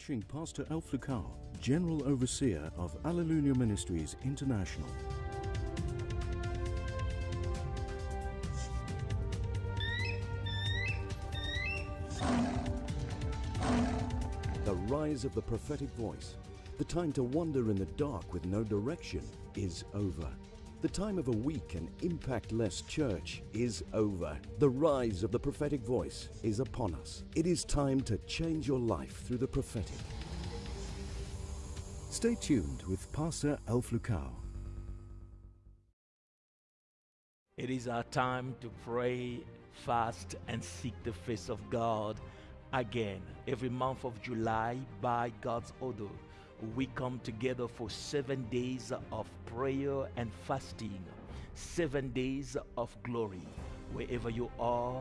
watching Pastor Alf Lukau, General Overseer of Alleluia Ministries International. The rise of the prophetic voice, the time to wander in the dark with no direction, is over. The time of a weak and impact-less church is over. The rise of the prophetic voice is upon us. It is time to change your life through the prophetic. Stay tuned with Pastor Alf Lukau. It is our time to pray, fast, and seek the face of God again. Every month of July, by God's order, we come together for seven days of prayer and fasting, seven days of glory. Wherever you are,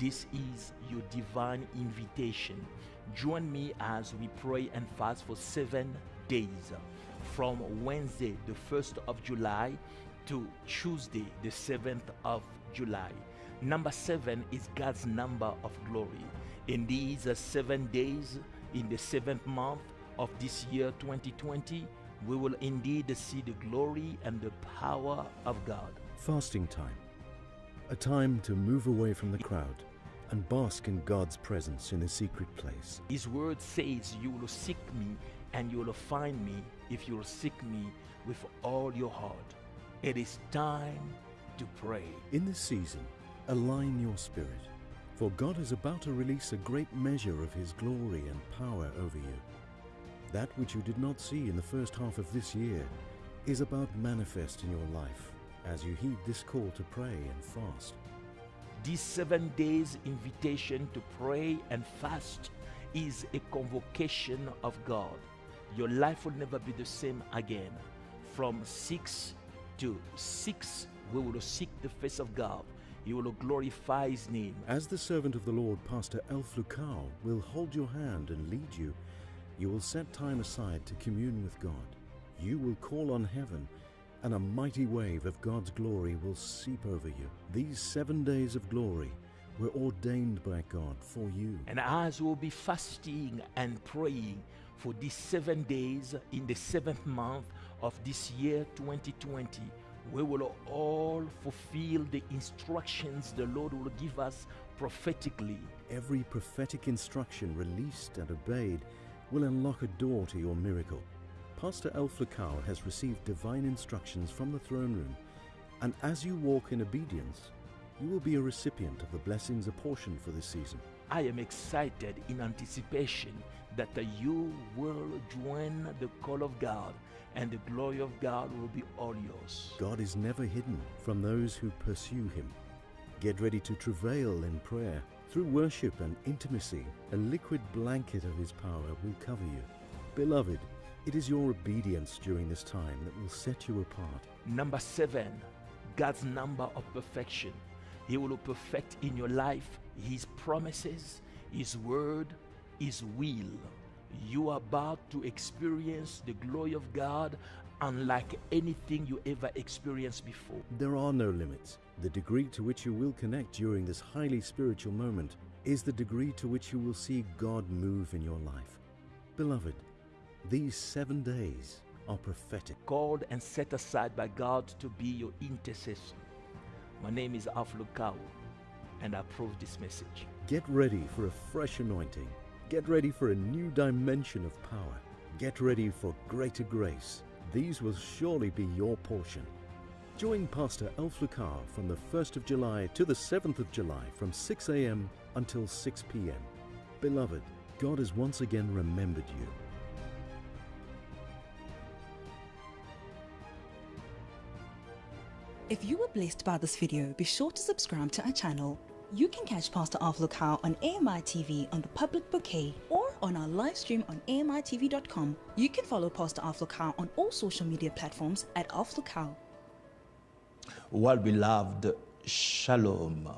this is your divine invitation. Join me as we pray and fast for seven days from Wednesday, the 1st of July, to Tuesday, the 7th of July. Number seven is God's number of glory. In these uh, seven days, in the seventh month of this year 2020, we will indeed see the glory and the power of God. Fasting time. A time to move away from the crowd and bask in God's presence in a secret place. His word says, You will seek me and you will find me if you will seek me with all your heart. It is time to pray. In this season, align your spirit, for God is about to release a great measure of His glory and power over you. That which you did not see in the first half of this year is about manifest in your life as you heed this call to pray and fast. This seven days invitation to pray and fast is a convocation of God. Your life will never be the same again. From 6 to 6, we will seek the face of God. You will glorify His name. As the servant of the Lord, Pastor Alf Lukau, will hold your hand and lead you, you will set time aside to commune with God. You will call on heaven, and a mighty wave of God's glory will seep over you. These seven days of glory were ordained by God for you. And as we'll be fasting and praying for these seven days in the seventh month of this year 2020, we will all fulfill the instructions the Lord will give us prophetically. Every prophetic instruction released and obeyed will unlock a door to your miracle. Pastor Alf Lukau has received divine instructions from the throne room, and as you walk in obedience, you will be a recipient of the blessings apportioned for this season. I am excited in anticipation that you will join the call of God and the glory of God will be all yours. God is never hidden from those who pursue Him. Get ready to travail in prayer. Through worship and intimacy, a liquid blanket of His power will cover you. Beloved, it is your obedience during this time that will set you apart. Number seven, God's number of perfection. He will perfect in your life His promises, His word, His will. You are about to experience the glory of God unlike anything you ever experienced before. There are no limits. The degree to which you will connect during this highly spiritual moment is the degree to which you will see God move in your life. Beloved, these seven days are prophetic. Called and set aside by God to be your intercessor. My name is Alf Lukau, and approve this message. Get ready for a fresh anointing. Get ready for a new dimension of power. Get ready for greater grace. These will surely be your portion. Join Pastor Alf Lukau from the 1st of July to the 7th of July from 6 a.m. until 6 p.m. Beloved, God has once again remembered you. If you were blessed by this video, be sure to subscribe to our channel. You can catch Pastor Alf Lukau on AMI TV on the public bouquet or on our live stream on AMITV.com. You can follow Pastor Alf Lukau on all social media platforms at Alf Lukau. Well, beloved, Shalom.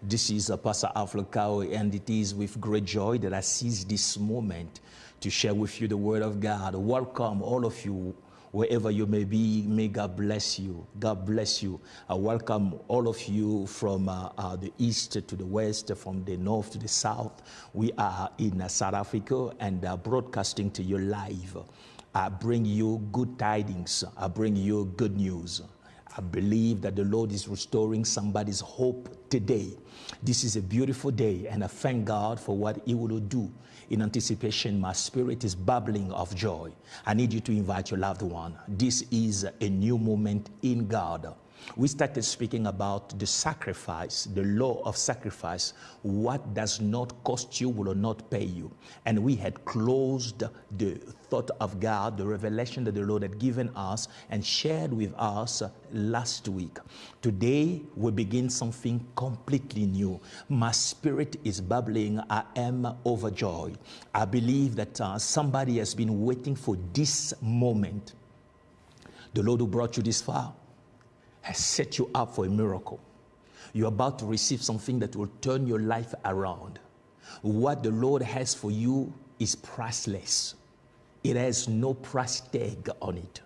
This is Pastor Alf Lukau, and it is with great joy that I seize this moment to share with you the Word of God. Welcome, all of you wherever you may be. May God bless you. God bless you. I welcome all of you from uh, uh, the east to the west, from the north to the south. We are in uh, South Africa and uh, broadcasting to you live. I bring you good tidings. I bring you good news. I believe that the Lord is restoring somebody's hope today. This is a beautiful day, and I thank God for what He will do. In anticipation, my spirit is bubbling of joy. I need you to invite your loved one. This is a new moment in God we started speaking about the sacrifice, the law of sacrifice. What does not cost you will not pay you. And we had closed the thought of God, the revelation that the Lord had given us and shared with us last week. Today, we begin something completely new. My spirit is bubbling. I am overjoyed. I believe that uh, somebody has been waiting for this moment. The Lord who brought you this far has set you up for a miracle. You're about to receive something that will turn your life around. What the Lord has for you is priceless. It has no price tag on it.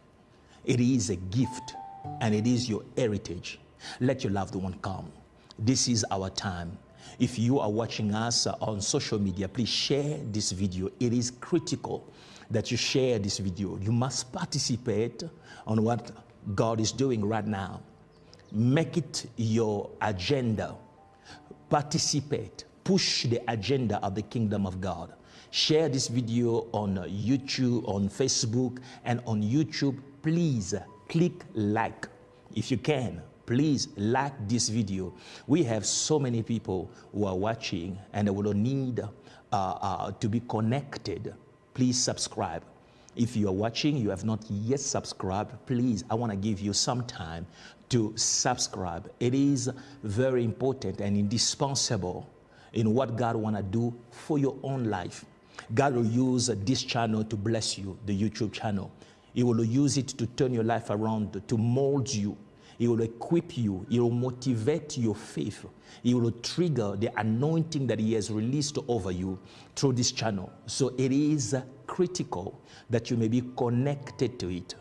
It is a gift and it is your heritage. Let your loved one come. This is our time. If you are watching us on social media, please share this video. It is critical that you share this video. You must participate on what God is doing right now. Make it your agenda. Participate. Push the agenda of the kingdom of God. Share this video on YouTube, on Facebook, and on YouTube. Please click like if you can. Please like this video. We have so many people who are watching and they will need uh, uh, to be connected. Please subscribe. If you are watching, you have not yet subscribed, please, I want to give you some time to subscribe. It is very important and indispensable in what God want to do for your own life. God will use this channel to bless you, the YouTube channel. He will use it to turn your life around, to mold you. He will equip you. He will motivate your faith. He will trigger the anointing that He has released over you through this channel. So it is critical that you may be connected to it.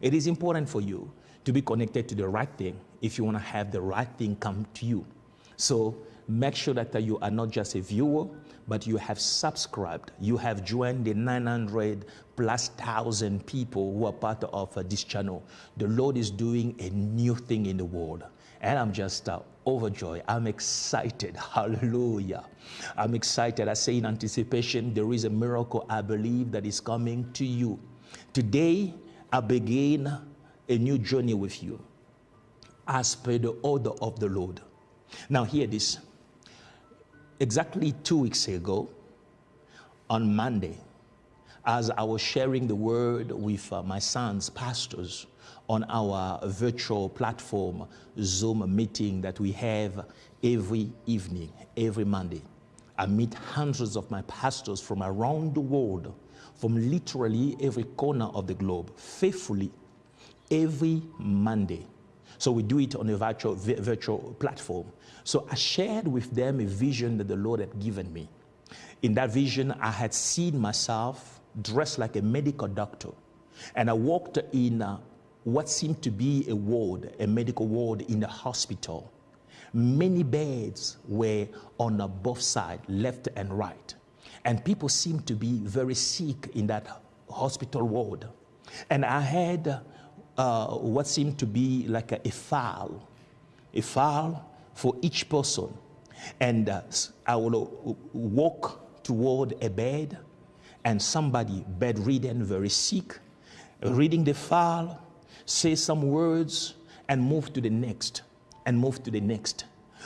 It is important for you to be connected to the right thing if you want to have the right thing come to you. So make sure that you are not just a viewer, but you have subscribed. You have joined the 900 plus thousand people who are part of uh, this channel. The Lord is doing a new thing in the world. And I'm just uh, overjoyed. I'm excited. Hallelujah. I'm excited. I say in anticipation, there is a miracle I believe that is coming to you. Today, I begin a new journey with you as per the order of the Lord. Now, hear this. Exactly two weeks ago, on Monday, as I was sharing the word with uh, my sons, pastors, on our virtual platform Zoom meeting that we have every evening, every Monday. I meet hundreds of my pastors from around the world, from literally every corner of the globe, faithfully every Monday. So we do it on a virtual, virtual platform. So I shared with them a vision that the Lord had given me. In that vision, I had seen myself dressed like a medical doctor. And I walked in uh, what seemed to be a ward, a medical ward in the hospital. Many beds were on both sides, left and right. And people seemed to be very sick in that hospital ward. And I had uh, what seemed to be like a, a, file, a file for each person. And uh, I will walk toward a bed, and somebody bedridden, very sick, reading the file, say some words, and move to the next and move to the next.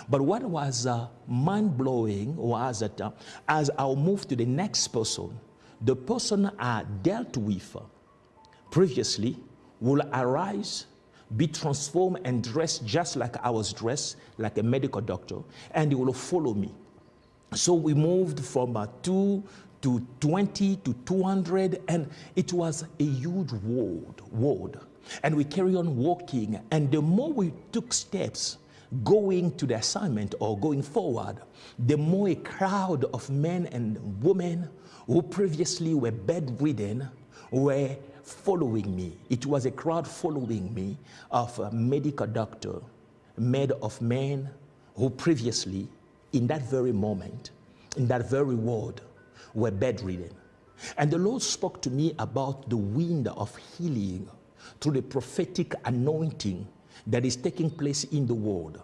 But what was uh, mind blowing was that uh, as I'll move to the next person, the person I dealt with previously will arise, be transformed, and dressed just like I was dressed, like a medical doctor, and he will follow me. So we moved from uh, two to 20 to 200, and it was a huge world. world. And we carry on walking, and the more we took steps, going to the assignment or going forward, the more a crowd of men and women who previously were bedridden were following me. It was a crowd following me of a medical doctor, made of men who previously, in that very moment, in that very word, were bedridden. And the Lord spoke to me about the wind of healing through the prophetic anointing that is taking place in the world.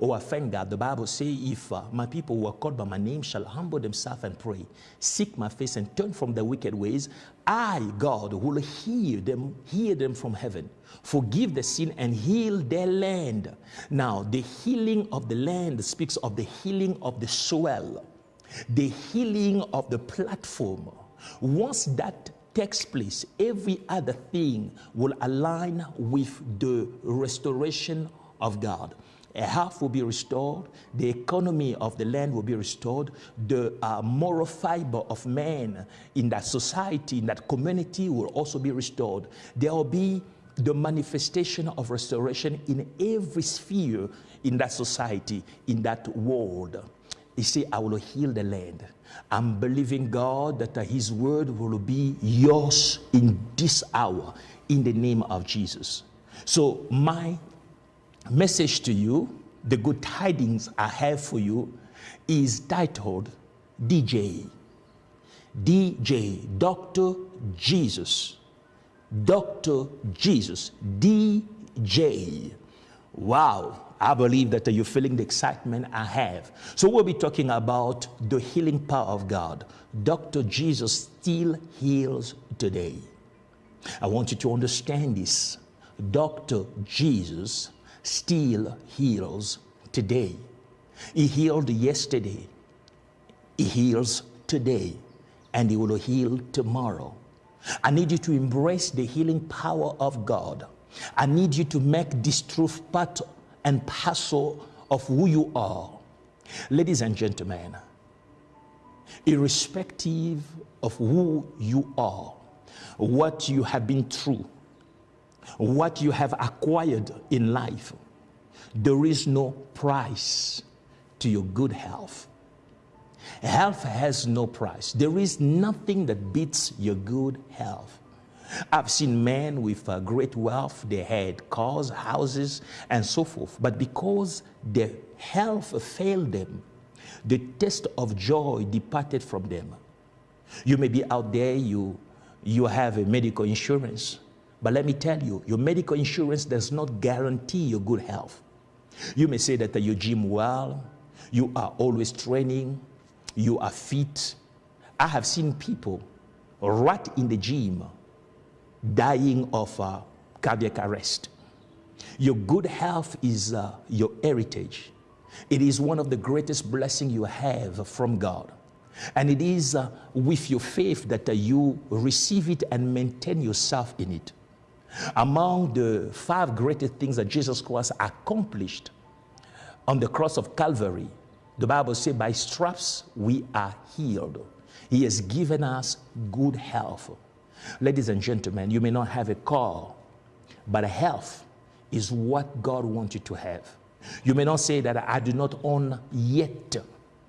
Oh, I thank God. The Bible says, if uh, my people who are called by my name shall humble themselves and pray, seek my face and turn from their wicked ways, I, God, will hear them, hear them from heaven, forgive the sin and heal their land. Now, the healing of the land speaks of the healing of the soil, the healing of the platform. Once that takes place, every other thing will align with the restoration of God. A health will be restored, the economy of the land will be restored, the uh, moral fiber of man in that society, in that community will also be restored. There will be the manifestation of restoration in every sphere in that society, in that world. He said, I will heal the land. I'm believing God that His word will be yours in this hour in the name of Jesus. So, my message to you, the good tidings I have for you, is titled DJ. DJ, Dr. Jesus. Dr. Jesus. DJ. Wow. I believe that you're feeling the excitement I have. So we'll be talking about the healing power of God. Dr. Jesus still heals today. I want you to understand this. Dr. Jesus still heals today. He healed yesterday. He heals today. And he will heal tomorrow. I need you to embrace the healing power of God. I need you to make this truth part and parcel of who you are. Ladies and gentlemen, irrespective of who you are, what you have been through, what you have acquired in life, there is no price to your good health. Health has no price. There is nothing that beats your good health. I've seen men with uh, great wealth, they had cars, houses, and so forth. But because their health failed them, the taste of joy departed from them. You may be out there, you, you have a medical insurance, but let me tell you, your medical insurance does not guarantee your good health. You may say that you gym well, you are always training, you are fit. I have seen people right in the gym dying of uh, cardiac arrest. Your good health is uh, your heritage. It is one of the greatest blessings you have from God. And it is uh, with your faith that uh, you receive it and maintain yourself in it. Among the five greatest things that Jesus Christ accomplished on the cross of Calvary, the Bible says, by straps we are healed. He has given us good health. Ladies and gentlemen, you may not have a car, but health is what God wants you to have. You may not say that I do not own yet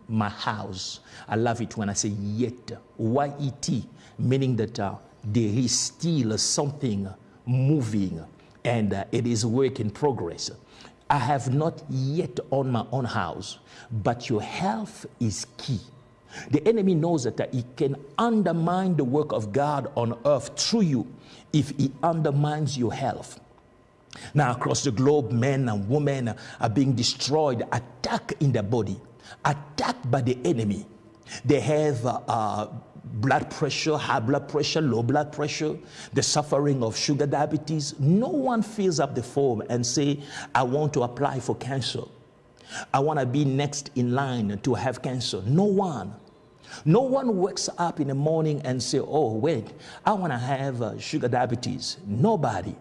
my house. I love it when I say yet, Y-E-T, meaning that uh, there is still something moving and uh, it is work in progress. I have not yet owned my own house, but your health is key. The enemy knows that he can undermine the work of God on earth through you if he undermines your health. Now, across the globe, men and women are being destroyed, attacked in their body, attacked by the enemy. They have uh, uh, blood pressure, high blood pressure, low blood pressure, the suffering of sugar diabetes. No one fills up the form and say, I want to apply for cancer. I want to be next in line to have cancer. No one. No one wakes up in the morning and say, oh, wait, I want to have uh, sugar diabetes. Nobody.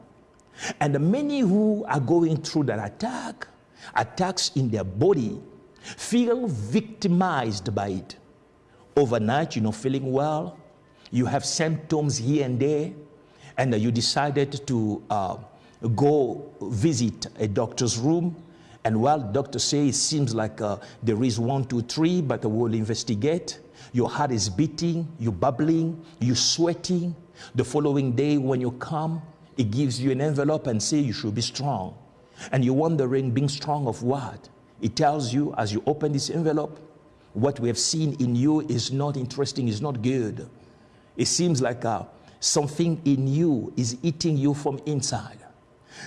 And the many who are going through that attack, attacks in their body, feel victimized by it. Overnight, you're not feeling well, you have symptoms here and there, and you decided to uh, go visit a doctor's room. And while doctor says it seems like uh, there is one, two, three, but we'll investigate. Your heart is beating, you're bubbling, you're sweating. The following day, when you come, it gives you an envelope and say you should be strong. And you're wondering, being strong of what? It tells you as you open this envelope, what we have seen in you is not interesting, is not good. It seems like uh, something in you is eating you from inside.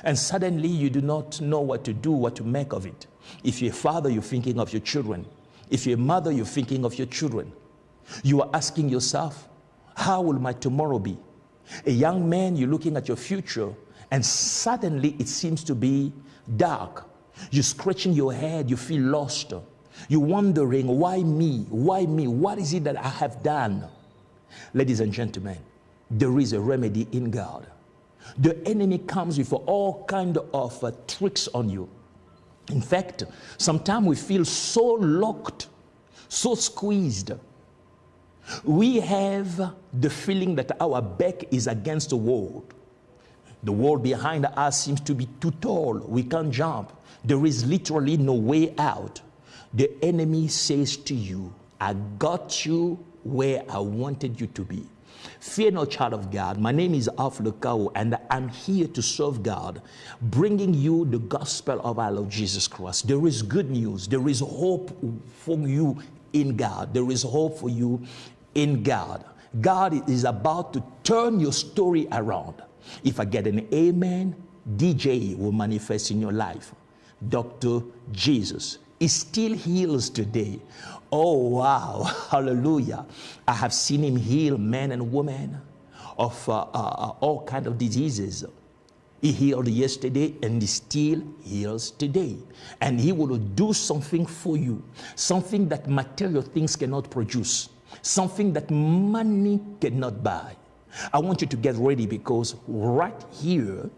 And suddenly you do not know what to do, what to make of it. If you're a father, you're thinking of your children. If you're a mother, you're thinking of your children. You are asking yourself, how will my tomorrow be? A young man, you're looking at your future, and suddenly it seems to be dark. You're scratching your head, you feel lost. You're wondering, why me? Why me? What is it that I have done? Ladies and gentlemen, there is a remedy in God. The enemy comes with all kind of uh, tricks on you. In fact, sometimes we feel so locked, so squeezed. We have the feeling that our back is against the wall. The wall behind us seems to be too tall. We can't jump. There is literally no way out the enemy says to you, I got you where I wanted you to be. Fear no child of God. My name is Alf Lukau, and I'm here to serve God, bringing you the gospel of our Lord Jesus Christ. There is good news. There is hope for you in God. There is hope for you in God. God is about to turn your story around. If I get an amen, DJ will manifest in your life. Dr. Jesus he still heals today. Oh, wow. Hallelujah. I have seen him heal men and women of uh, uh, uh all kind of diseases. He healed yesterday and he still heals today. And he will do something for you, something that material things cannot produce, something that money cannot buy. I want you to get ready because right here,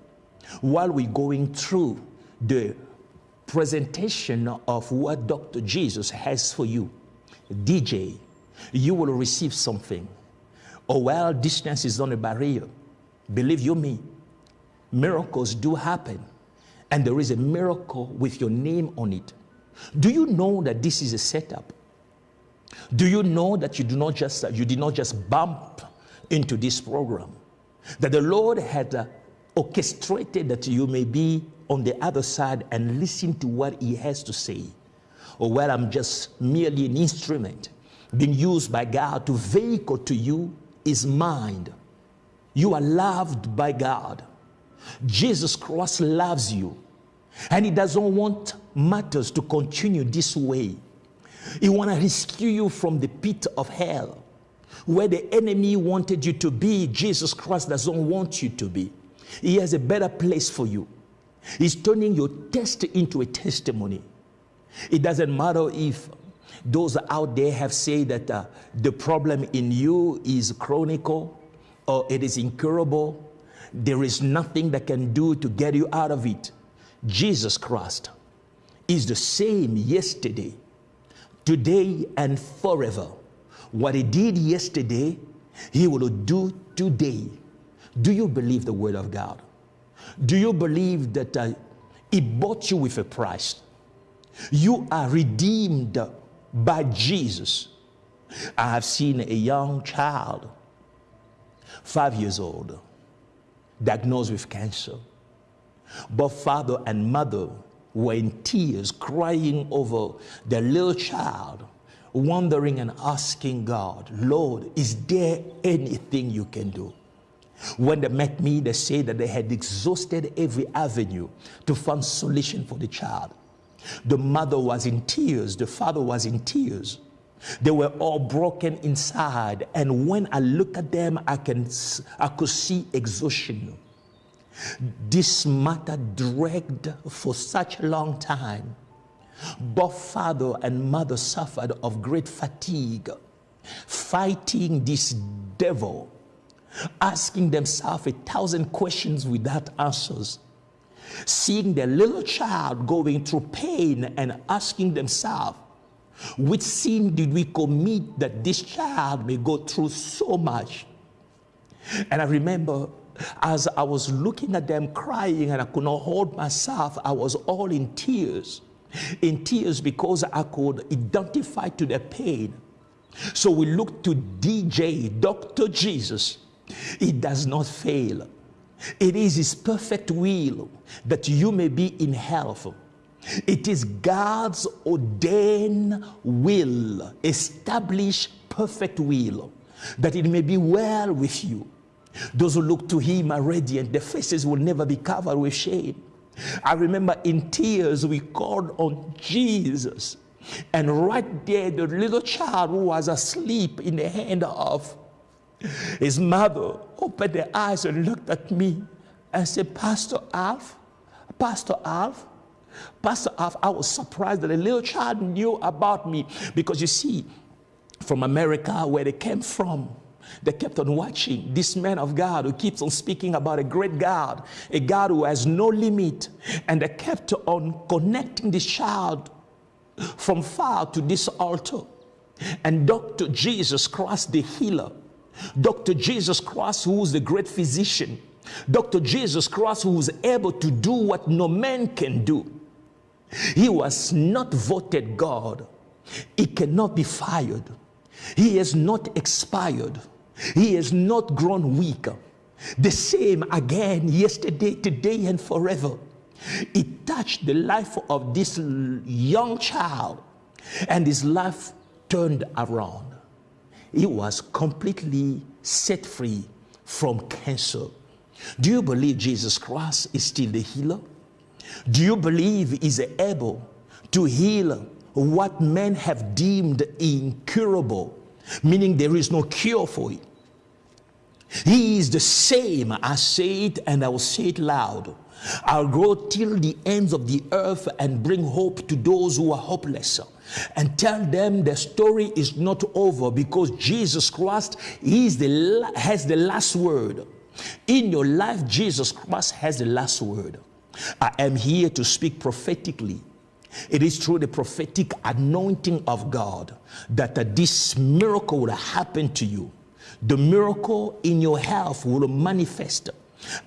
while we're going through the presentation of what Dr. Jesus has for you, DJ, you will receive something. Oh, well, distance is not a barrier. Believe you me, miracles do happen. And there is a miracle with your name on it. Do you know that this is a setup? Do you know that you do not just you did not just bump into this program? That the Lord had uh, orchestrated that you may be on the other side and listen to what he has to say. Or where I'm just merely an instrument being used by God to vehicle to you his mind. You are loved by God. Jesus Christ loves you. And he doesn't want matters to continue this way. He want to rescue you from the pit of hell. Where the enemy wanted you to be, Jesus Christ doesn't want you to be. He has a better place for you. He's turning your test into a testimony. It doesn't matter if those out there have said that uh, the problem in you is chronic or it is incurable. There is nothing that can do to get you out of it. Jesus Christ is the same yesterday, today, and forever. What he did yesterday, he will do today. Do you believe the word of God? Do you believe that uh, He bought you with a price? You are redeemed by Jesus. I have seen a young child, five years old, diagnosed with cancer. Both father and mother were in tears, crying over their little child, wondering and asking God, Lord, is there anything you can do? When they met me, they said that they had exhausted every avenue to find solution for the child. The mother was in tears, the father was in tears. They were all broken inside. And when I look at them, I, can, I could see exhaustion. This matter dragged for such a long time. Both father and mother suffered of great fatigue, fighting this devil, asking themselves a thousand questions without answers, seeing their little child going through pain and asking themselves, which sin did we commit that this child may go through so much? And I remember as I was looking at them crying and I could not hold myself, I was all in tears. In tears because I could identify to their pain. So we looked to DJ, Dr. Jesus. He does not fail. It is His perfect will that you may be in health it is God's ordained will, established perfect will, that it may be well with you. Those who look to Him are radiant, their faces will never be covered with shame. I remember in tears we called on Jesus. And right there, the little child who was asleep in the hand of his mother opened their eyes and looked at me and said, Pastor Alf, Pastor Alf, Pastor Alf, I was surprised that a little child knew about me because you see, from America, where they came from, they kept on watching this man of God who keeps on speaking about a great God, a God who has no limit. And they kept on connecting this child from far to this altar. And Dr. Jesus Christ, the healer, Dr. Jesus Christ, who is the great physician, Dr. Jesus Christ, who is able to do what no man can do. He was not voted God. He cannot be fired. He has not expired. He has not grown weaker. The same again yesterday, today, and forever. It touched the life of this young child, and his life turned around. He was completely set free from cancer. Do you believe Jesus Christ is still the healer? Do you believe is able to heal what men have deemed incurable, meaning there is no cure for it? He is the same. I say it and I will say it loud. I'll go till the ends of the earth and bring hope to those who are hopeless and tell them the story is not over because Jesus Christ is the, has the last word. In your life, Jesus Christ has the last word. I am here to speak prophetically. It is through the prophetic anointing of God that uh, this miracle will happen to you. The miracle in your health will manifest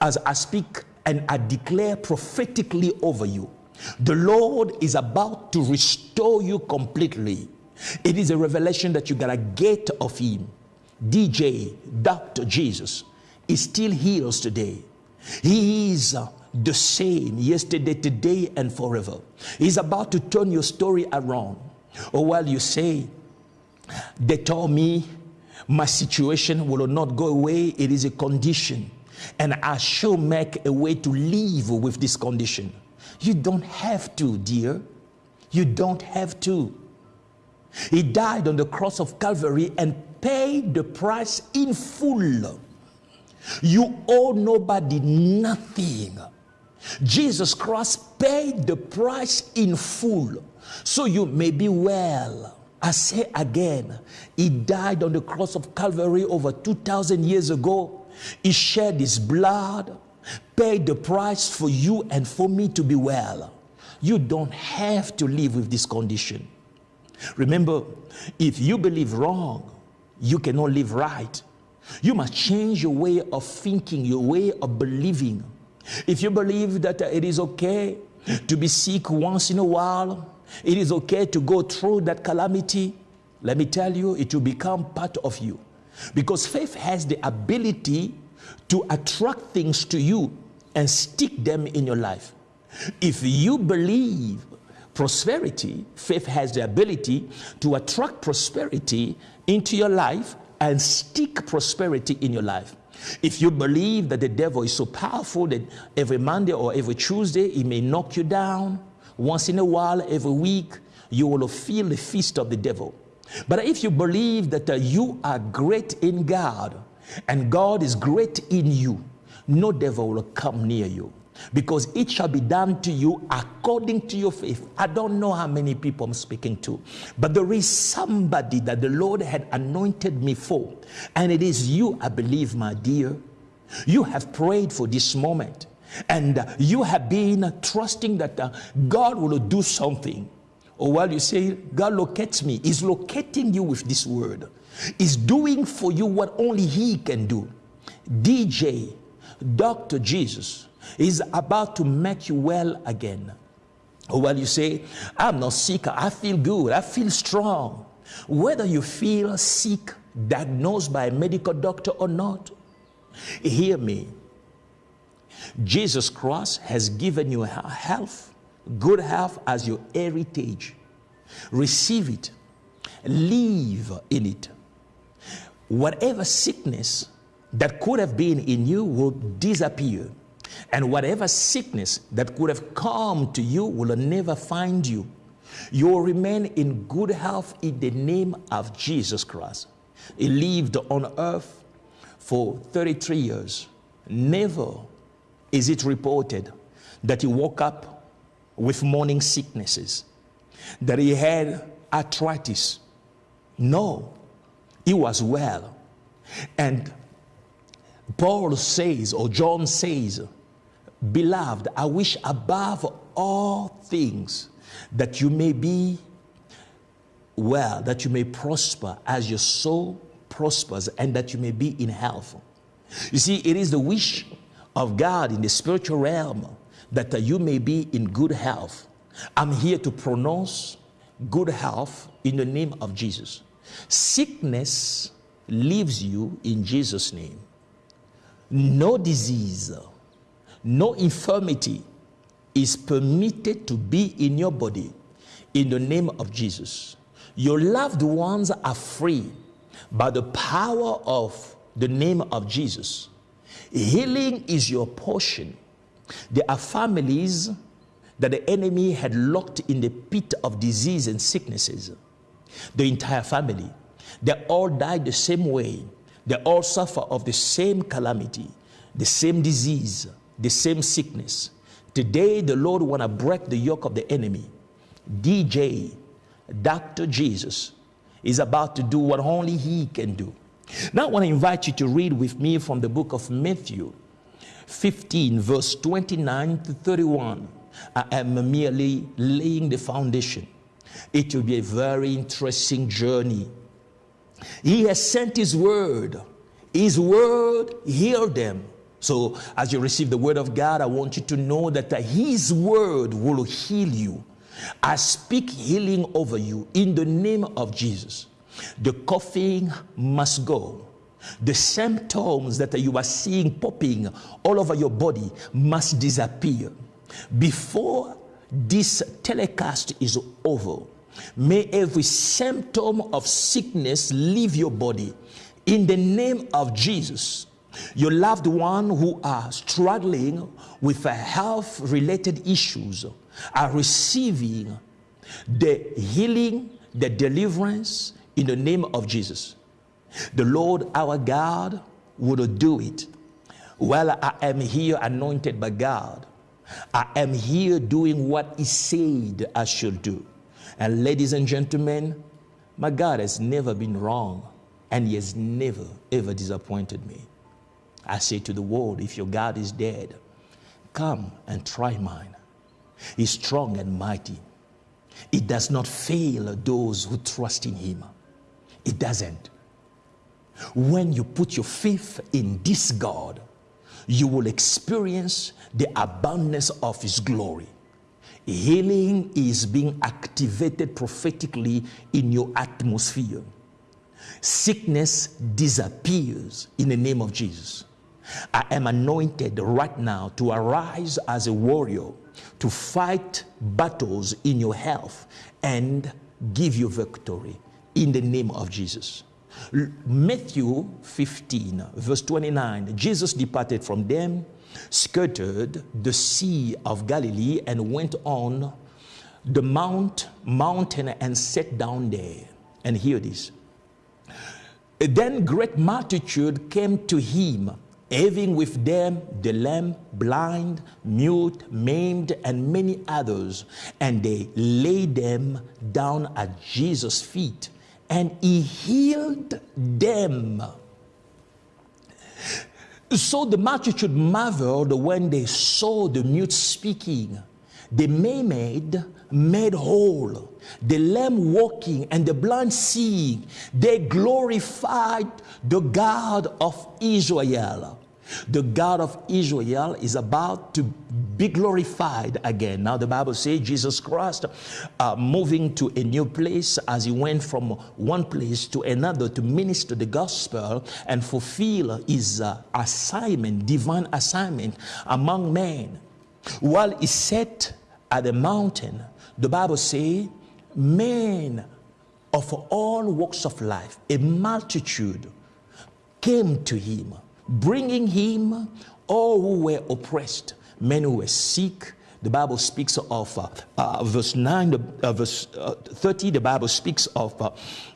as I speak and I declare prophetically over you. The Lord is about to restore you completely. It is a revelation that you gotta get of Him. DJ, Dr. Jesus, is still heals today. He is uh, the same yesterday, today, and forever. He's about to turn your story around. Or while you say, they told me my situation will not go away, it is a condition. And I shall make a way to live with this condition. You don't have to, dear. You don't have to. He died on the cross of Calvary and paid the price in full. You owe nobody nothing. Jesus Christ paid the price in full so you may be well. I say again, He died on the cross of Calvary over 2,000 years ago. He shed His blood, paid the price for you and for me to be well. You don't have to live with this condition. Remember, if you believe wrong, you cannot live right. You must change your way of thinking, your way of believing. If you believe that it is okay to be sick once in a while, it is okay to go through that calamity, let me tell you, it will become part of you. Because faith has the ability to attract things to you and stick them in your life. If you believe prosperity, faith has the ability to attract prosperity into your life and stick prosperity in your life. If you believe that the devil is so powerful that every Monday or every Tuesday he may knock you down, once in a while, every week, you will feel the feast of the devil. But if you believe that uh, you are great in God and God is great in you, no devil will come near you because it shall be done to you according to your faith. I don't know how many people I'm speaking to, but there is somebody that the Lord had anointed me for, and it is you, I believe, my dear. You have prayed for this moment, and you have been trusting that uh, God will do something. Or while you say, God locates me, He's locating you with this word. He's doing for you what only He can do. DJ, Dr. Jesus, is about to make you well again. Or while you say, I'm not sick, I feel good, I feel strong. Whether you feel sick, diagnosed by a medical doctor or not, hear me. Jesus Christ has given you health, good health as your heritage. Receive it, live in it. Whatever sickness that could have been in you will disappear. And whatever sickness that could have come to you will never find you. You will remain in good health in the name of Jesus Christ. He lived on earth for 33 years. Never is it reported that he woke up with morning sicknesses, that he had arthritis. No, he was well. And Paul says, or John says, Beloved, I wish above all things that you may be well, that you may prosper as your soul prospers, and that you may be in health. You see, it is the wish of God in the spiritual realm that you may be in good health. I'm here to pronounce good health in the name of Jesus. Sickness leaves you in Jesus' name. No disease no infirmity is permitted to be in your body in the name of Jesus. Your loved ones are free by the power of the name of Jesus. Healing is your portion. There are families that the enemy had locked in the pit of disease and sicknesses. The entire family. They all died the same way. They all suffer of the same calamity, the same disease, the same sickness. Today, the Lord want to break the yoke of the enemy. DJ, Dr. Jesus, is about to do what only He can do. Now, I want to invite you to read with me from the book of Matthew 15, verse 29 to 31. I am merely laying the foundation. It will be a very interesting journey. He has sent His word. His word healed them. So, as you receive the word of God, I want you to know that His word will heal you. I speak healing over you in the name of Jesus. The coughing must go. The symptoms that you are seeing popping all over your body must disappear. Before this telecast is over, may every symptom of sickness leave your body in the name of Jesus. Your loved one who are struggling with health related issues are receiving the healing, the deliverance in the name of Jesus. The Lord our God will do it. While I am here anointed by God, I am here doing what He said I should do. And ladies and gentlemen, my God has never been wrong and He has never, ever disappointed me. I say to the world, if your God is dead, come and try mine. He's strong and mighty. It does not fail those who trust in him. It doesn't. When you put your faith in this God, you will experience the abundance of his glory. Healing is being activated prophetically in your atmosphere. Sickness disappears in the name of Jesus. I am anointed right now to arise as a warrior to fight battles in your health and give you victory in the name of Jesus. Matthew 15, verse 29 Jesus departed from them, skirted the Sea of Galilee, and went on the mount, mountain and sat down there. And hear this. Then great multitude came to him, having with them the lame, blind, mute, maimed, and many others. And they laid them down at Jesus' feet, and he healed them. So the multitude marveled when they saw the mute speaking, the maimed made whole, the lame walking, and the blind seeing. They glorified the God of Israel. The God of Israel is about to be glorified again. Now, the Bible says Jesus Christ uh, moving to a new place as he went from one place to another to minister the gospel and fulfill his uh, assignment, divine assignment among men. While he sat at the mountain, the Bible says, men of all walks of life, a multitude came to him bringing him all who were oppressed, men who were sick. The Bible speaks of uh, uh, verse 9, uh, verse uh, 30, the Bible speaks of uh,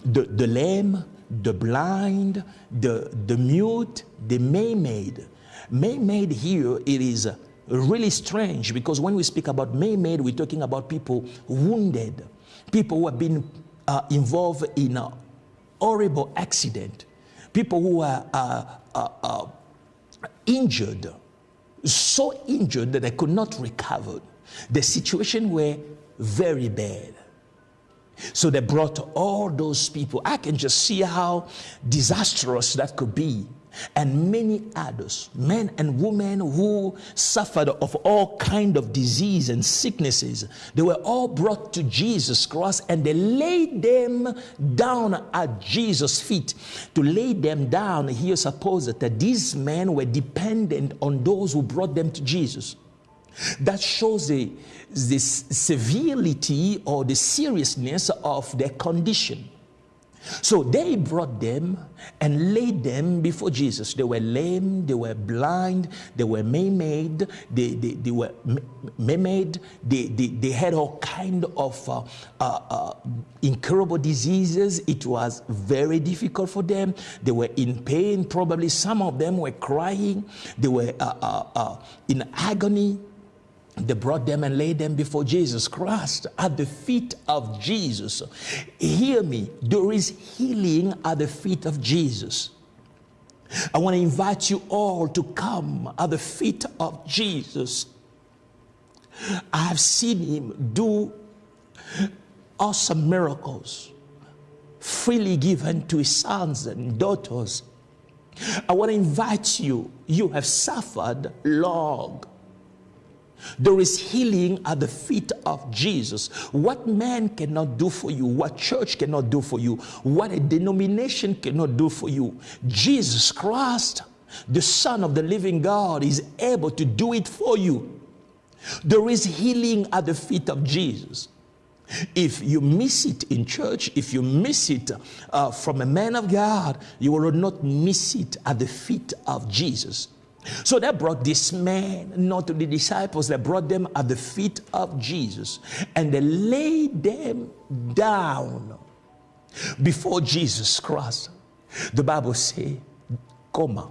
the, the lame, the blind, the, the mute, the maimed. Maimed here, it is really strange because when we speak about maimed, we're talking about people wounded, people who have been uh, involved in a horrible accident, people who are uh, uh, injured, so injured that they could not recover. The situation were very bad. So they brought all those people. I can just see how disastrous that could be and many others, men and women who suffered of all kind of disease and sicknesses, they were all brought to Jesus Christ and they laid them down at Jesus' feet. To lay them down, here suppose that these men were dependent on those who brought them to Jesus. That shows the, the severity or the seriousness of their condition. So they brought them and laid them before Jesus. They were lame, they were blind, they were maimed, they, they, they were maimed, they, they, they had all kind of uh, uh, uh, incurable diseases. It was very difficult for them. They were in pain, probably some of them were crying, they were uh, uh, uh, in agony. They brought them and laid them before Jesus Christ at the feet of Jesus. Hear me, there is healing at the feet of Jesus. I want to invite you all to come at the feet of Jesus. I have seen him do awesome miracles freely given to his sons and daughters. I want to invite you. You have suffered long there is healing at the feet of Jesus. What man cannot do for you, what church cannot do for you, what a denomination cannot do for you, Jesus Christ, the Son of the living God, is able to do it for you. There is healing at the feet of Jesus. If you miss it in church, if you miss it uh, from a man of God, you will not miss it at the feet of Jesus. So they brought this man, not to the disciples, they brought them at the feet of Jesus and they laid them down before Jesus Christ. The Bible says, "Come,"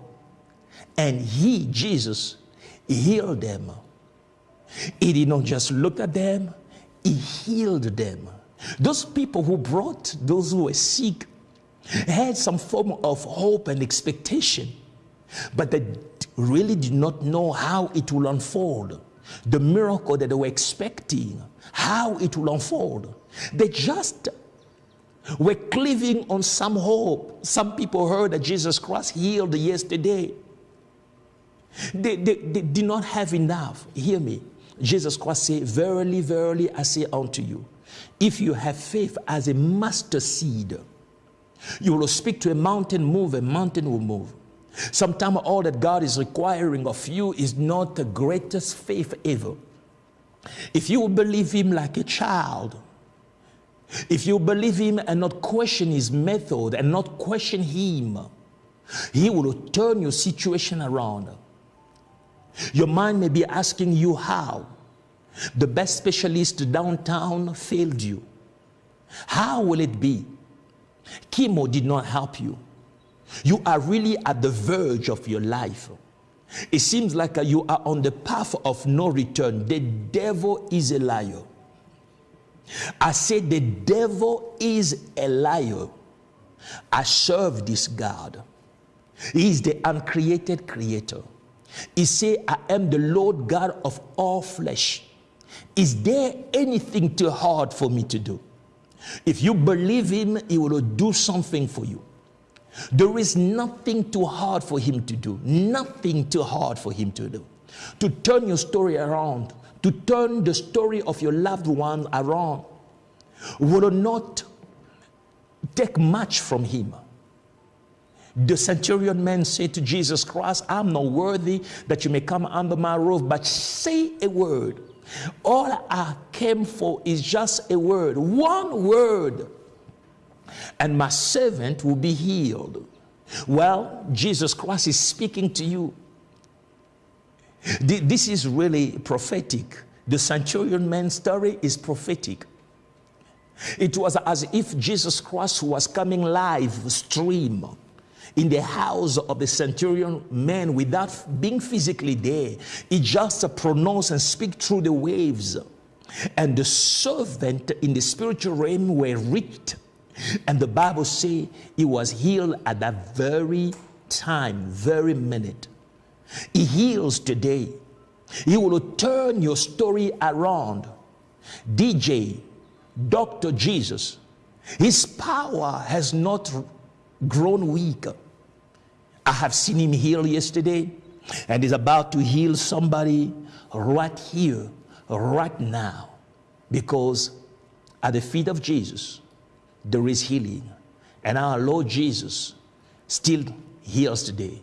And he, Jesus, healed them. He did not just look at them, he healed them. Those people who brought those who were sick had some form of hope and expectation, but they really did not know how it will unfold, the miracle that they were expecting, how it will unfold. They just were cleaving on some hope. Some people heard that Jesus Christ healed yesterday. They, they, they did not have enough. Hear me. Jesus Christ said, Verily, verily, I say unto you, if you have faith as a mustard seed, you will speak to a mountain, move, a mountain will move. Sometimes all that God is requiring of you is not the greatest faith ever. If you believe Him like a child, if you believe Him and not question His method and not question Him, He will turn your situation around. Your mind may be asking you how. The best specialist downtown failed you. How will it be? Chemo did not help you. You are really at the verge of your life. It seems like uh, you are on the path of no return. The devil is a liar. I said, The devil is a liar. I serve this God. He is the uncreated creator. He say, I am the Lord God of all flesh. Is there anything too hard for me to do? If you believe him, he will do something for you. There is nothing too hard for him to do. Nothing too hard for him to do. To turn your story around, to turn the story of your loved one around, will not take much from him. The centurion man said to Jesus Christ, I'm not worthy that you may come under my roof, but say a word. All I came for is just a word, one word, and my servant will be healed. Well, Jesus Christ is speaking to you. This is really prophetic. The centurion man's story is prophetic. It was as if Jesus Christ was coming live stream in the house of the centurion man without being physically there. He just pronounced and speak through the waves. And the servant in the spiritual realm were reached. And the Bible say he was healed at that very time, very minute. He heals today. He will turn your story around. DJ, Dr. Jesus, his power has not grown weak. I have seen him heal yesterday and is about to heal somebody right here, right now. Because at the feet of Jesus, there is healing. And our Lord Jesus still heals today.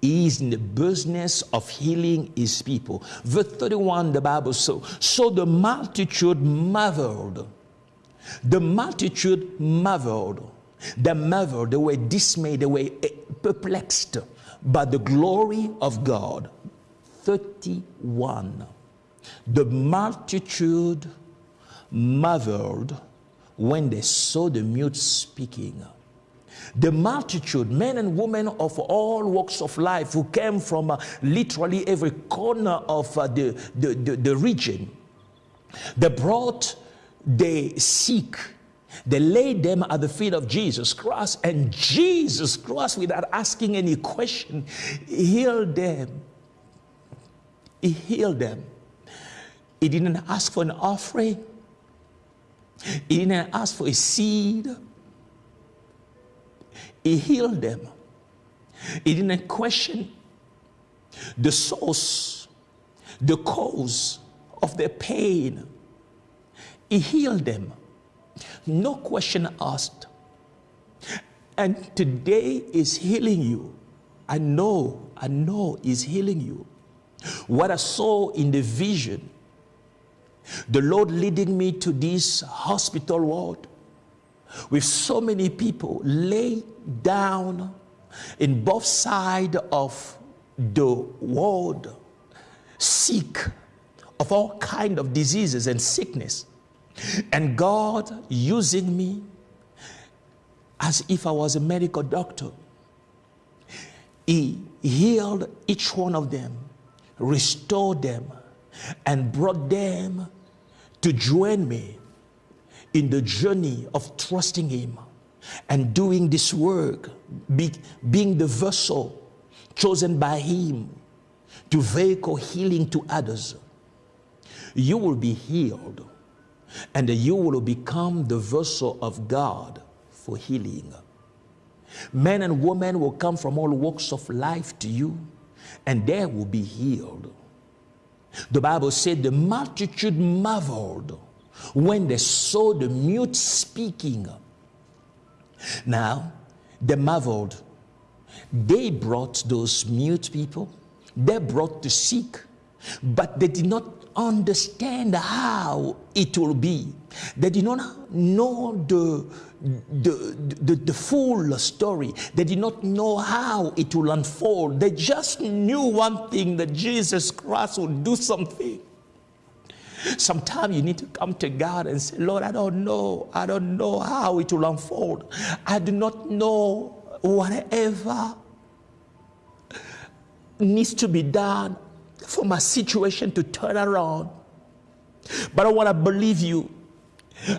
He is in the business of healing his people. Verse 31, the Bible says, so the multitude marveled. The multitude marveled they marveled, they were dismayed, they were eh, perplexed by the glory of God. 31. The multitude marveled when they saw the mute speaking. The multitude, men and women of all walks of life who came from uh, literally every corner of uh, the, the, the, the region, they brought the sick they laid them at the feet of Jesus Christ, and Jesus Christ, without asking any question, healed them. He healed them. He didn't ask for an offering, he didn't ask for a seed. He healed them. He didn't question the source, the cause of their pain. He healed them. No question asked. And today is healing you. I know, I know is healing you. What I saw in the vision, the Lord leading me to this hospital ward with so many people laid down in both sides of the ward, sick of all kind of diseases and sickness. And God using me as if I was a medical doctor. He healed each one of them, restored them, and brought them to join me in the journey of trusting Him and doing this work, be, being the vessel chosen by Him to vehicle healing to others. You will be healed and you will become the vessel of God for healing. Men and women will come from all walks of life to you, and they will be healed. The Bible said the multitude marveled when they saw the mute speaking. Now, they marveled. They brought those mute people, they brought the sick, but they did not understand how it will be. They did not know the, the, the, the, full story. They did not know how it will unfold. They just knew one thing that Jesus Christ would do something. Sometimes you need to come to God and say, Lord, I don't know. I don't know how it will unfold. I do not know whatever needs to be done for my situation to turn around. But I want to believe you.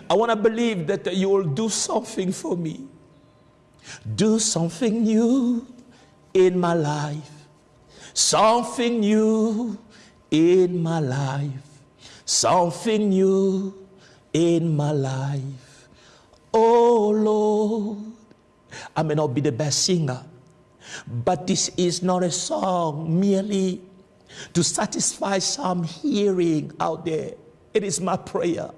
I want to believe that you will do something for me. Do something new in my life. Something new in my life. Something new in my life. Oh Lord, I may not be the best singer, but this is not a song merely to satisfy some hearing out there. It is my prayer.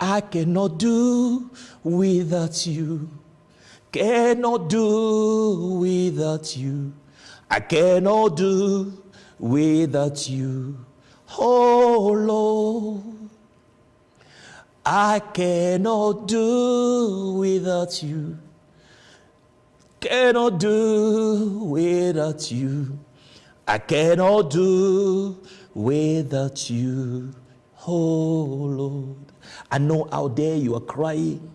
I cannot do without you. Cannot do without you. I cannot do without you. Oh Lord, I cannot do without you. Cannot do without you. I cannot do without you. Oh Lord. I know out there you are crying.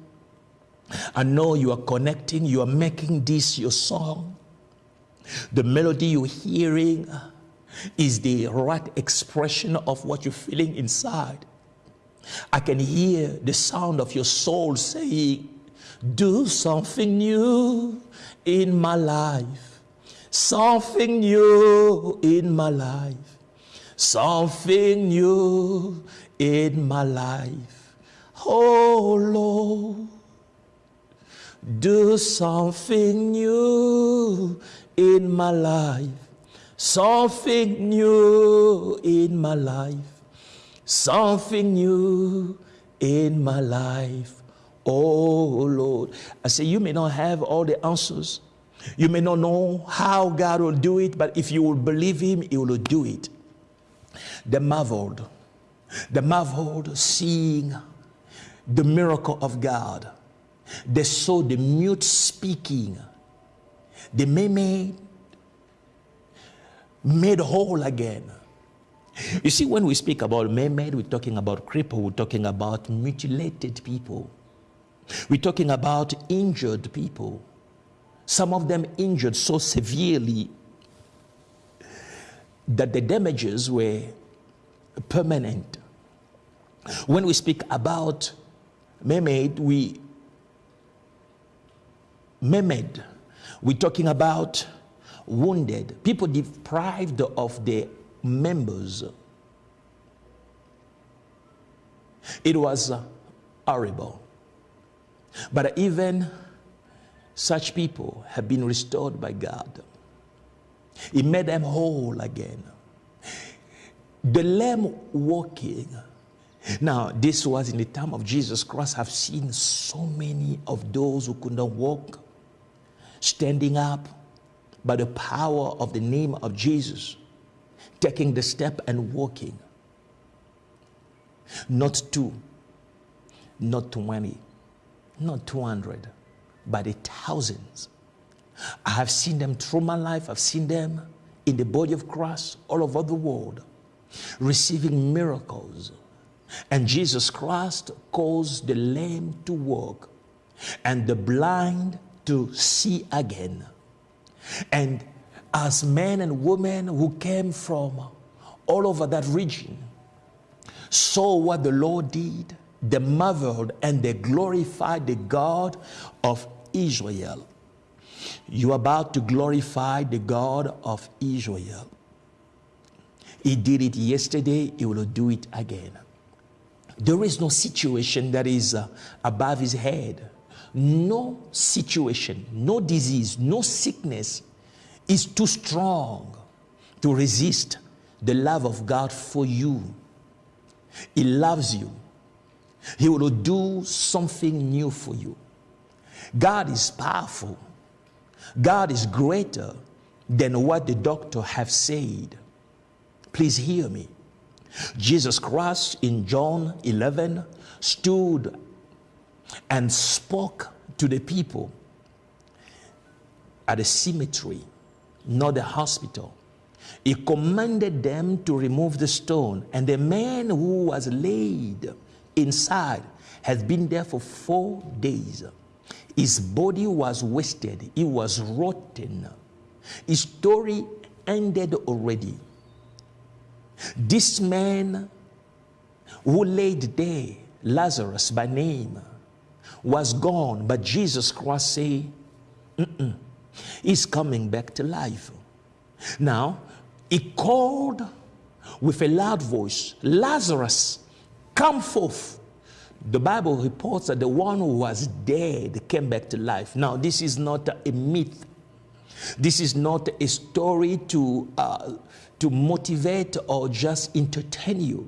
I know you are connecting, you are making this your song. The melody you're hearing is the right expression of what you're feeling inside. I can hear the sound of your soul saying, Do something new in my life. Something new in my life. Something new in my life. Oh Lord, do something new in my life. Something new in my life. Something new in my life. Oh Lord. I say, you may not have all the answers. You may not know how God will do it, but if you will believe Him, He will do it. They marveled. They marveled seeing the miracle of God. They saw the mute speaking. The mermaid made whole again. You see, when we speak about mermaid, we're talking about cripple, we're talking about mutilated people. We're talking about injured people. Some of them injured so severely that the damages were permanent. When we speak about mermaid, we mermaid, we're talking about wounded, people deprived of their members. It was horrible. But even such people have been restored by God. He made them whole again. The lame walking. Now, this was in the time of Jesus Christ. I've seen so many of those who could not walk standing up by the power of the name of Jesus, taking the step and walking. Not two, not 20, not 200, but the thousands. I have seen them through my life, I've seen them in the body of Christ all over the world receiving miracles. And Jesus Christ caused the lame to walk and the blind to see again. And as men and women who came from all over that region saw what the Lord did, they marveled and they glorified the God of Israel. You are about to glorify the God of Israel. He did it yesterday, he will do it again. There is no situation that is uh, above his head. No situation, no disease, no sickness is too strong to resist the love of God for you. He loves you. He will do something new for you. God is powerful. God is greater than what the doctor have said. Please hear me. Jesus Christ in John 11 stood and spoke to the people at a cemetery, not a hospital. he commanded them to remove the stone. And the man who was laid inside has been there for four days. His body was wasted, he was rotten. His story ended already. This man who laid there, Lazarus by name, was gone, but Jesus Christ said, He's coming back to life. Now, he called with a loud voice, Lazarus, come forth. The Bible reports that the one who was dead came back to life. Now, this is not a myth. This is not a story to, uh, to motivate or just entertain you.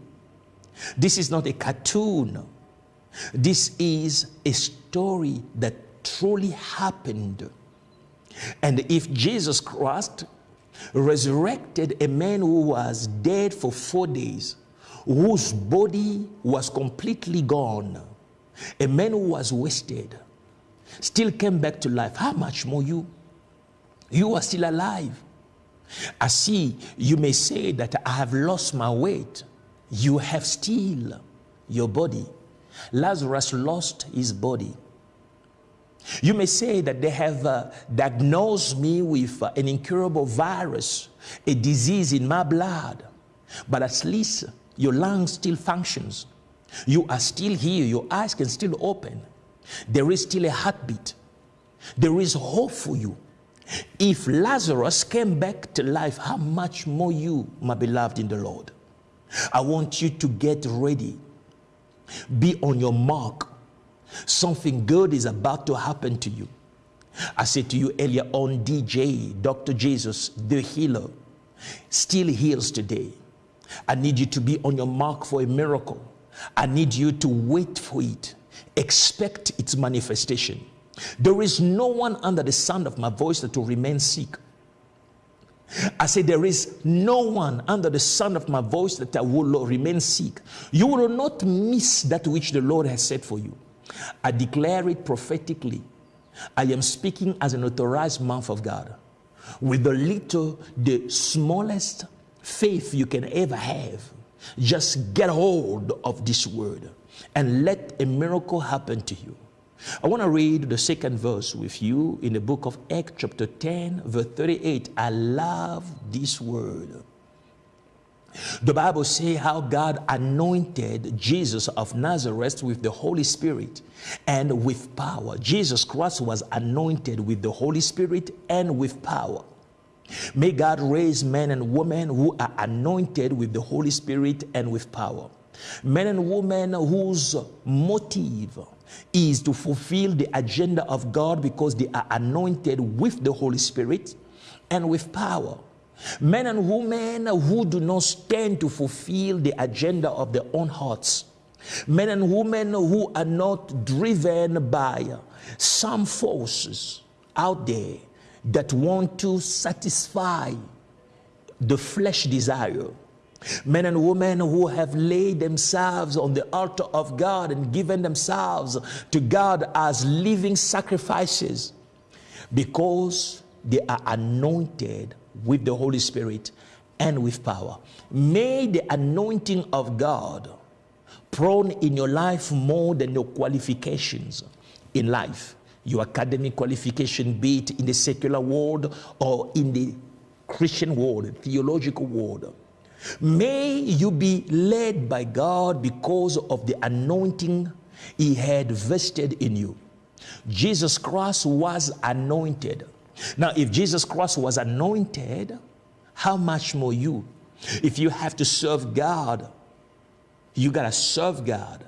This is not a cartoon. This is a story that truly happened. And if Jesus Christ resurrected a man who was dead for four days, whose body was completely gone, a man who was wasted, still came back to life. How much more you? You are still alive. I see you may say that I have lost my weight. You have still your body. Lazarus lost his body. You may say that they have uh, diagnosed me with uh, an incurable virus, a disease in my blood, but at least your lungs still functions. You are still here, your eyes can still open. There is still a heartbeat. There is hope for you. If Lazarus came back to life, how much more you, my beloved in the Lord? I want you to get ready. Be on your mark Something good is about to happen to you. I said to you earlier on, DJ, Dr. Jesus, the healer, still heals today. I need you to be on your mark for a miracle. I need you to wait for it. Expect its manifestation. There is no one under the sound of my voice that will remain sick. I say there is no one under the sound of my voice that will remain sick. You will not miss that which the Lord has said for you. I declare it prophetically. I am speaking as an authorized mouth of God. With the little, the smallest faith you can ever have, just get hold of this word and let a miracle happen to you. I want to read the second verse with you in the book of Acts, chapter 10, verse 38. I love this word. The Bible says how God anointed Jesus of Nazareth with the Holy Spirit and with power. Jesus Christ was anointed with the Holy Spirit and with power. May God raise men and women who are anointed with the Holy Spirit and with power. Men and women whose motive is to fulfill the agenda of God because they are anointed with the Holy Spirit and with power. Men and women who do not stand to fulfill the agenda of their own hearts. Men and women who are not driven by some forces out there that want to satisfy the flesh desire. Men and women who have laid themselves on the altar of God and given themselves to God as living sacrifices because they are anointed with the Holy Spirit and with power. May the anointing of God prone in your life more than your qualifications in life. Your academic qualification, be it in the secular world or in the Christian world, theological world. May you be led by God because of the anointing He had vested in you. Jesus Christ was anointed now, if Jesus Christ was anointed, how much more you? If you have to serve God, you got to serve God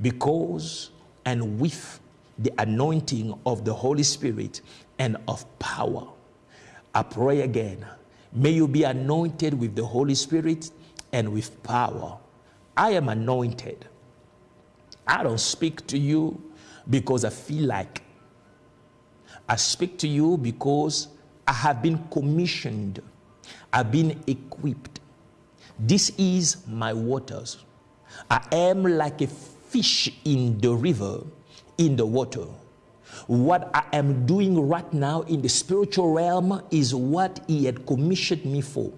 because and with the anointing of the Holy Spirit and of power. I pray again. May you be anointed with the Holy Spirit and with power. I am anointed. I don't speak to you because I feel like I speak to you because I have been commissioned, I've been equipped. This is my waters. I am like a fish in the river, in the water. What I am doing right now in the spiritual realm is what He had commissioned me for.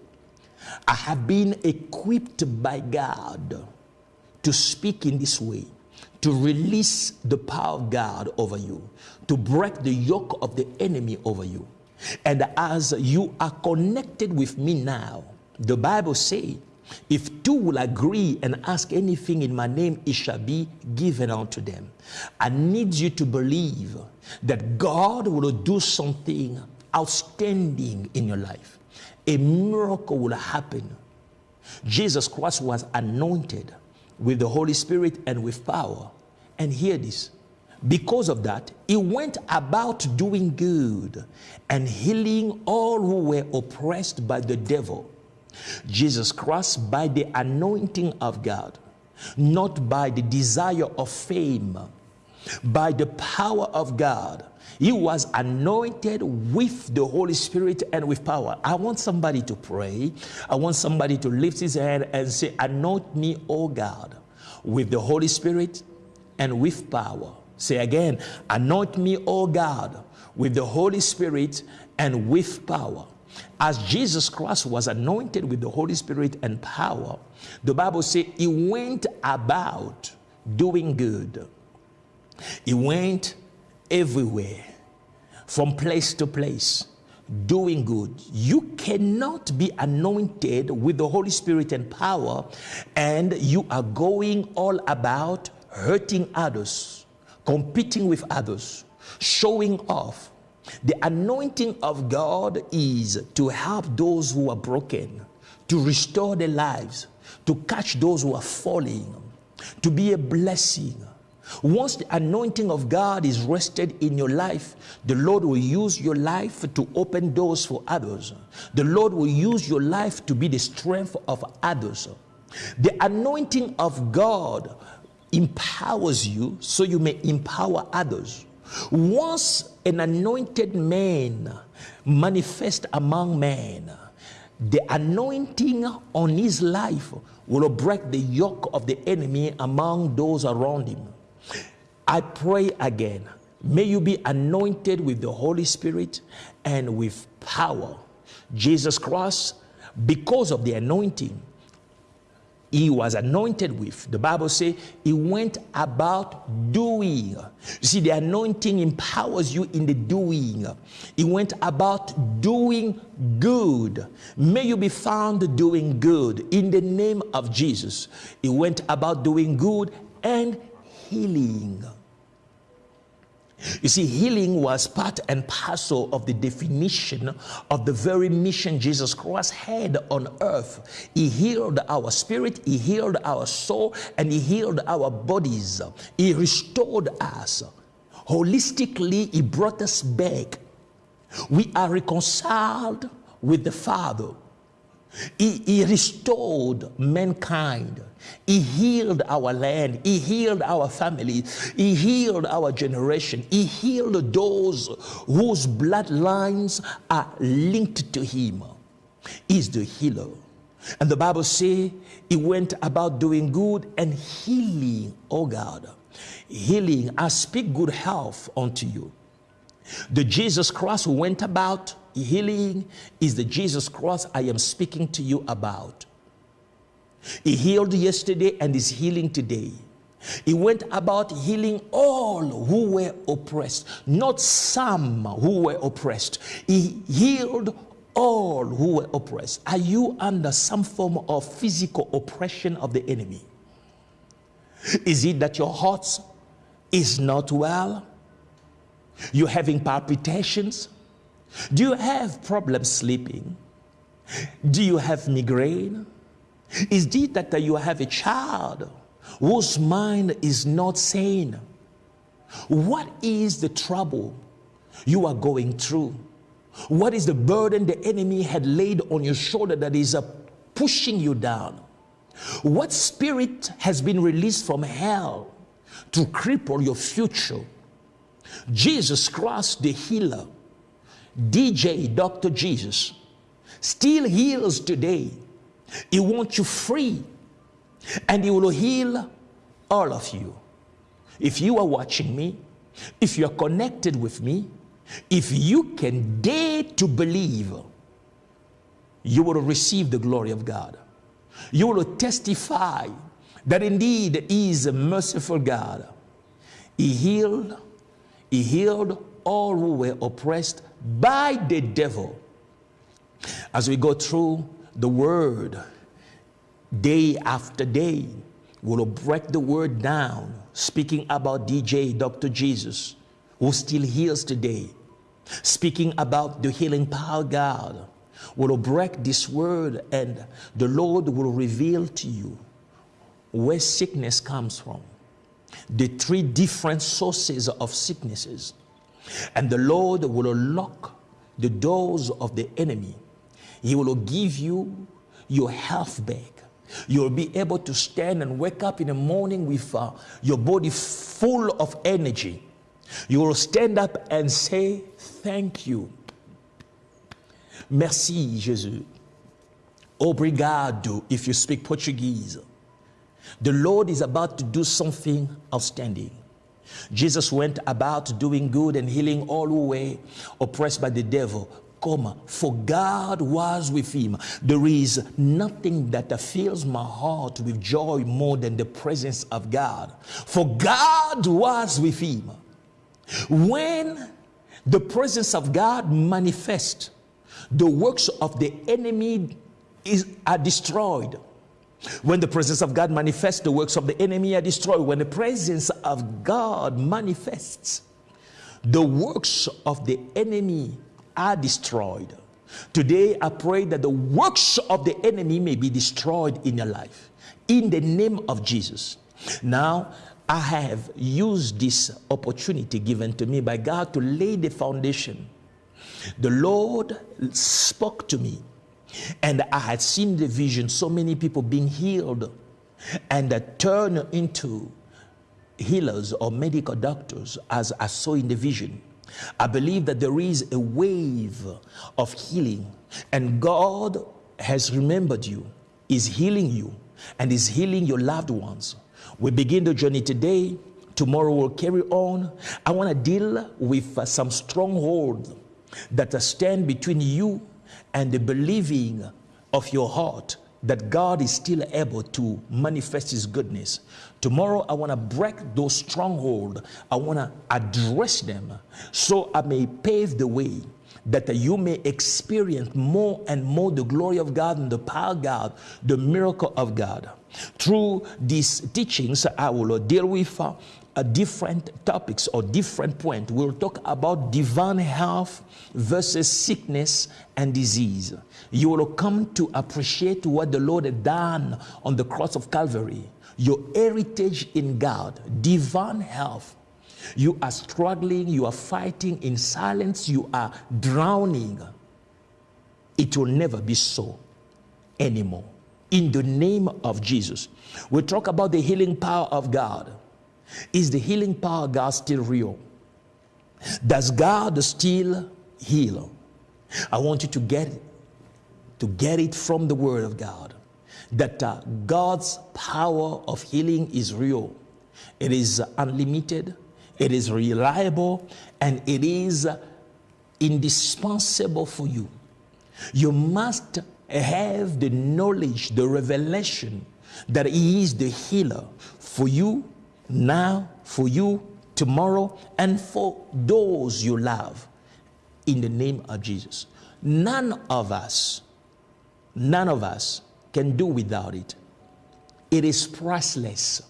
I have been equipped by God to speak in this way, to release the power of God over you, to break the yoke of the enemy over you. And as you are connected with me now, the Bible says, if two will agree and ask anything in my name, it shall be given unto them. I need you to believe that God will do something outstanding in your life. A miracle will happen. Jesus Christ was anointed with the Holy Spirit and with power. And hear this because of that, he went about doing good and healing all who were oppressed by the devil. Jesus Christ, by the anointing of God, not by the desire of fame, by the power of God, he was anointed with the Holy Spirit and with power. I want somebody to pray. I want somebody to lift his hand and say, Anoint me, O God, with the Holy Spirit and with power. Say again, Anoint me, O God, with the Holy Spirit and with power. As Jesus Christ was anointed with the Holy Spirit and power, the Bible says he went about doing good. He went everywhere, from place to place, doing good. You cannot be anointed with the Holy Spirit and power, and you are going all about hurting others, competing with others, showing off. The anointing of God is to help those who are broken, to restore their lives, to catch those who are falling, to be a blessing once the anointing of God is rested in your life, the Lord will use your life to open doors for others. The Lord will use your life to be the strength of others. The anointing of God empowers you so you may empower others. Once an anointed man manifests among men, the anointing on his life will break the yoke of the enemy among those around him. I pray again, may you be anointed with the Holy Spirit and with power. Jesus Christ, because of the anointing, he was anointed with. The Bible says he went about doing. You see, the anointing empowers you in the doing. He went about doing good. May you be found doing good in the name of Jesus. He went about doing good and healing. You see, healing was part and parcel of the definition of the very mission Jesus Christ had on earth. He healed our spirit, He healed our soul, and He healed our bodies. He restored us. Holistically, He brought us back. We are reconciled with the Father. He, he, restored mankind. He healed our land. He healed our family. He healed our generation. He healed those whose bloodlines are linked to him. He's the healer. And the Bible says he went about doing good and healing, oh God. Healing. I speak good health unto you. The Jesus Christ who went about healing is the Jesus Christ I am speaking to you about. He healed yesterday and is healing today. He went about healing all who were oppressed, not some who were oppressed. He healed all who were oppressed. Are you under some form of physical oppression of the enemy? Is it that your heart is not well? You're having palpitations? Do you have problems sleeping? Do you have migraine? Is it that you have a child whose mind is not sane? What is the trouble you are going through? What is the burden the enemy had laid on your shoulder that is uh, pushing you down? What spirit has been released from hell to cripple your future? Jesus Christ, the healer, DJ, Dr. Jesus, still heals today. He wants you free and He will heal all of you. If you are watching me, if you are connected with me, if you can dare to believe, you will receive the glory of God. You will testify that indeed He is a merciful God. He healed, He healed all who were oppressed by the devil. As we go through the word day after day, we'll break the word down, speaking about DJ, Dr. Jesus, who still heals today, speaking about the healing power of God. We'll break this word, and the Lord will reveal to you where sickness comes from, the three different sources of sicknesses. And the Lord will unlock the doors of the enemy. He will give you your health back. You'll be able to stand and wake up in the morning with uh, your body full of energy. You will stand up and say, Thank you. Merci, Jesus. Obrigado, if you speak Portuguese. The Lord is about to do something outstanding. Jesus went about doing good and healing all who were oppressed by the devil. Comma, for God was with him. There is nothing that fills my heart with joy more than the presence of God. For God was with him. When the presence of God manifests, the works of the enemy is, are destroyed. When the presence of God manifests, the works of the enemy are destroyed. When the presence of God manifests, the works of the enemy are destroyed. Today, I pray that the works of the enemy may be destroyed in your life. In the name of Jesus. Now, I have used this opportunity given to me by God to lay the foundation. The Lord spoke to me and I had seen the vision, so many people being healed and that turn into healers or medical doctors as I saw in the vision. I believe that there is a wave of healing and God has remembered you, is healing you and is healing your loved ones. We begin the journey today. Tomorrow we'll carry on. I want to deal with uh, some strongholds that stand between you and the believing of your heart that God is still able to manifest His goodness. Tomorrow, I want to break those strongholds. I want to address them so I may pave the way that you may experience more and more the glory of God and the power of God, the miracle of God. Through these teachings, I will deal with uh, different topics or different points. We'll talk about divine health versus sickness and disease. You will come to appreciate what the Lord had done on the cross of Calvary, your heritage in God, divine health. You are struggling, you are fighting in silence, you are drowning. It will never be so anymore. In the name of Jesus. We talk about the healing power of God. Is the healing power of God still real? Does God still heal? I want you to get to get it from the Word of God that uh, God's power of healing is real. It is unlimited, it is reliable, and it is indispensable for you. You must have the knowledge, the revelation that He is the healer for you now, for you tomorrow, and for those you love in the name of Jesus. None of us, none of us can do without it. It is priceless.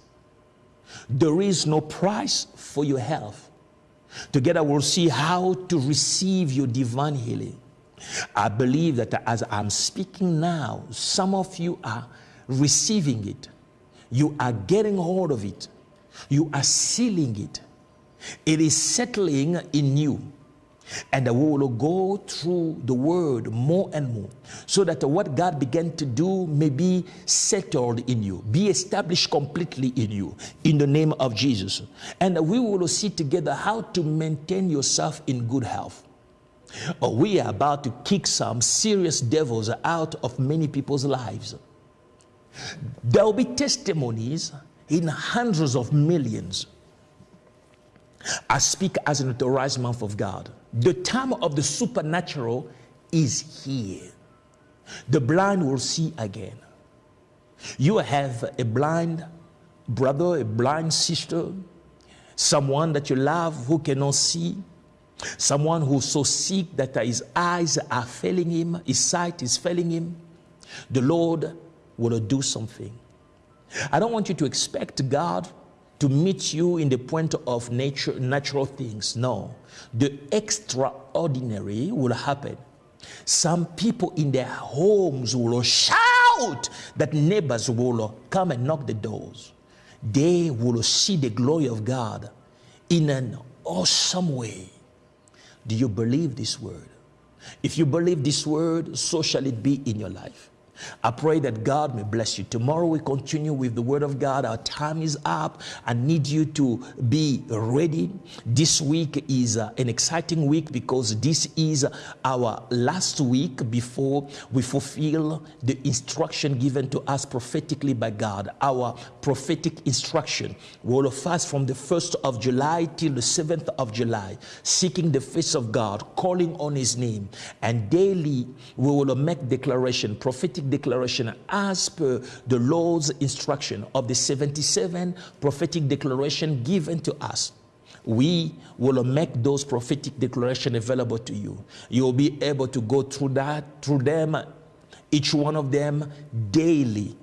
There is no price for your health. Together we'll see how to receive your divine healing. I believe that as I'm speaking now, some of you are receiving it. You are getting hold of it. You are sealing it. It is settling in you. And we will go through the word more and more so that what God began to do may be settled in you, be established completely in you, in the name of Jesus. And we will see together how to maintain yourself in good health. Oh, we are about to kick some serious devils out of many people's lives. There will be testimonies in hundreds of millions. I speak as an authorized mouth of God. The time of the supernatural is here. The blind will see again. You have a blind brother, a blind sister, someone that you love who cannot see, someone who's so sick that his eyes are failing him, his sight is failing him. The Lord will do something. I don't want you to expect God to meet you in the point of nature, natural things. No, the extraordinary will happen. Some people in their homes will shout that neighbors will come and knock the doors. They will see the glory of God in an awesome way. Do you believe this word? If you believe this word, so shall it be in your life. I pray that God may bless you. Tomorrow we continue with the Word of God. Our time is up. I need you to be ready. This week is uh, an exciting week because this is our last week before we fulfill the instruction given to us prophetically by God. Our prophetic instruction. We will fast from the 1st of July till the 7th of July, seeking the face of God, calling on His name, and daily we will make declaration, prophetic declaration as per the Lord's instruction of the 77 prophetic declaration given to us. We will make those prophetic declaration available to you. You'll be able to go through that through them each one of them daily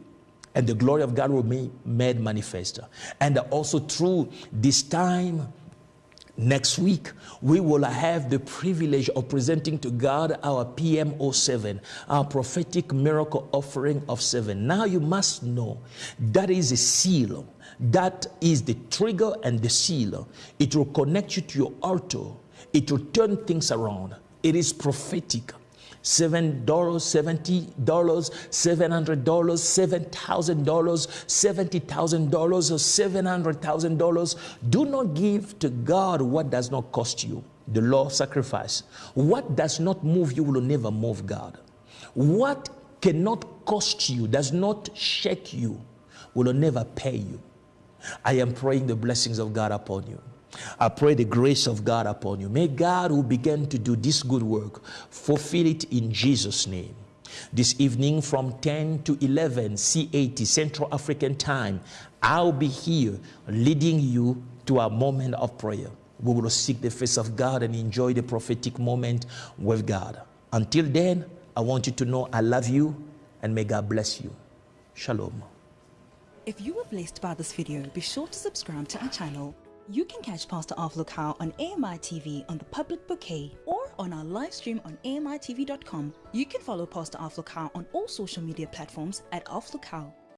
and the glory of god will be made manifest. And also through this time Next week, we will have the privilege of presenting to God our PMO7, our prophetic miracle offering of seven. Now you must know that is a seal. That is the trigger and the seal. It will connect you to your altar. It will turn things around. It is prophetic seven dollars, seventy dollars, seven hundred dollars, seven thousand dollars, seventy thousand dollars, or seven hundred thousand dollars. Do not give to God what does not cost you. The law sacrifice. What does not move you will never move God. What cannot cost you, does not shake you, will never pay you. I am praying the blessings of God upon you. I pray the grace of God upon you. May God, who began to do this good work, fulfill it in Jesus' name. This evening from 10 to 11 CAT, Central African Time, I'll be here leading you to a moment of prayer. We will seek the face of God and enjoy the prophetic moment with God. Until then, I want you to know I love you and may God bless you. Shalom. If you were blessed by this video, be sure to subscribe to our channel you can catch Pastor Lukau on AMI TV on the public bouquet or on our live stream on AMITV.com. You can follow Pastor Lukau on all social media platforms at Lukau.